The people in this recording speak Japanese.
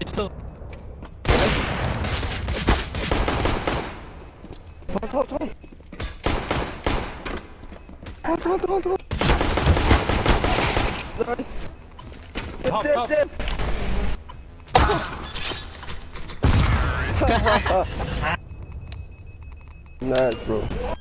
있 어. 도망도망도망도망도망도망나이스 밥, 잽, 밥. 잽. Nice, bro.